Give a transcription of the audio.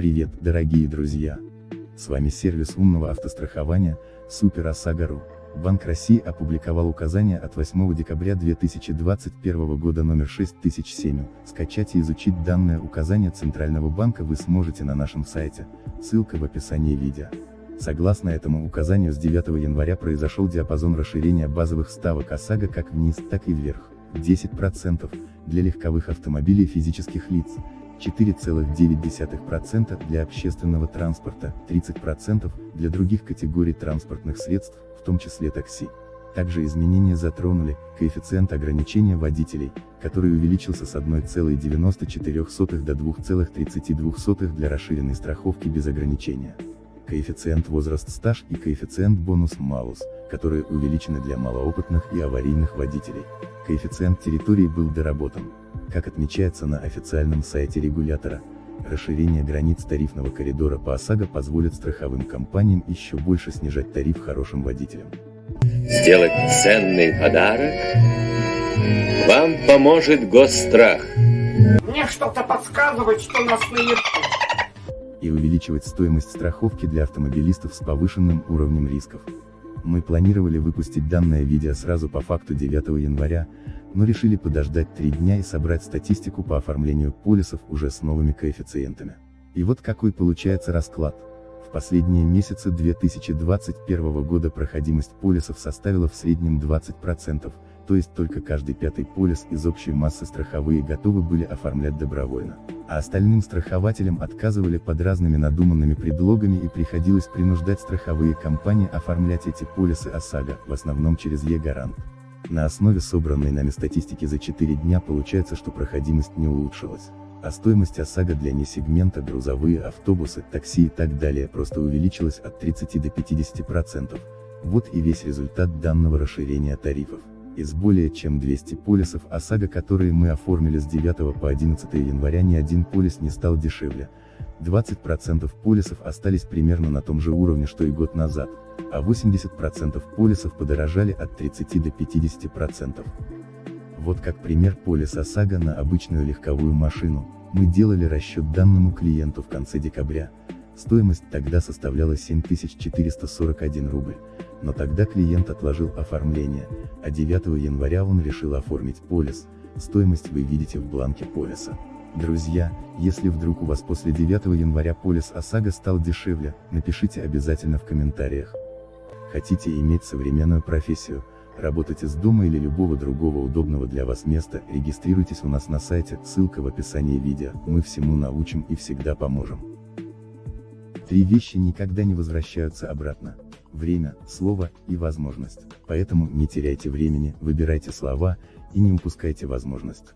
Дорогие друзья! С вами сервис умного автострахования, Супер ОСАГО.ру. Банк России опубликовал указание от 8 декабря 2021 года номер 6007. Скачать и изучить данное указание Центрального банка вы сможете на нашем сайте, ссылка в описании видео. Согласно этому указанию с 9 января произошел диапазон расширения базовых ставок ОСАГО как вниз, так и вверх. 10% для легковых автомобилей физических лиц, 4,9% для общественного транспорта, 30% для других категорий транспортных средств, в том числе такси. Также изменения затронули коэффициент ограничения водителей, который увеличился с 1,94 до 2,32 для расширенной страховки без ограничения коэффициент возраст-стаж и коэффициент бонус-малус, которые увеличены для малоопытных и аварийных водителей. Коэффициент территории был доработан. Как отмечается на официальном сайте регулятора, расширение границ тарифного коридора по ОСАГО позволит страховым компаниям еще больше снижать тариф хорошим водителям. Сделать ценный подарок вам поможет Госстрах. Мне что-то подсказывает, что нас наебут и увеличивать стоимость страховки для автомобилистов с повышенным уровнем рисков. Мы планировали выпустить данное видео сразу по факту 9 января, но решили подождать 3 дня и собрать статистику по оформлению полисов уже с новыми коэффициентами. И вот какой получается расклад. В последние месяцы 2021 года проходимость полисов составила в среднем 20%, то есть только каждый пятый полис из общей массы страховые готовы были оформлять добровольно, а остальным страхователям отказывали под разными надуманными предлогами и приходилось принуждать страховые компании оформлять эти полисы ОСАГО, в основном через Е-гарант. На основе собранной нами статистики за 4 дня получается, что проходимость не улучшилась, а стоимость ОСАГО для несегмента грузовые автобусы, такси и так далее просто увеличилась от 30 до 50%. Вот и весь результат данного расширения тарифов. Из более чем 200 полисов ОСАГО, которые мы оформили с 9 по 11 января ни один полис не стал дешевле, 20% полисов остались примерно на том же уровне, что и год назад, а 80% полисов подорожали от 30 до 50%. Вот как пример полис ОСАГО на обычную легковую машину, мы делали расчет данному клиенту в конце декабря, стоимость тогда составляла 7441 рубль, но тогда клиент отложил оформление, а 9 января он решил оформить полис, стоимость вы видите в бланке полиса. Друзья, если вдруг у вас после 9 января полис ОСАГО стал дешевле, напишите обязательно в комментариях. Хотите иметь современную профессию, работать из дома или любого другого удобного для вас места, регистрируйтесь у нас на сайте, ссылка в описании видео, мы всему научим и всегда поможем. Три вещи никогда не возвращаются обратно время, слово и возможность. Поэтому не теряйте времени, выбирайте слова, и не упускайте возможность.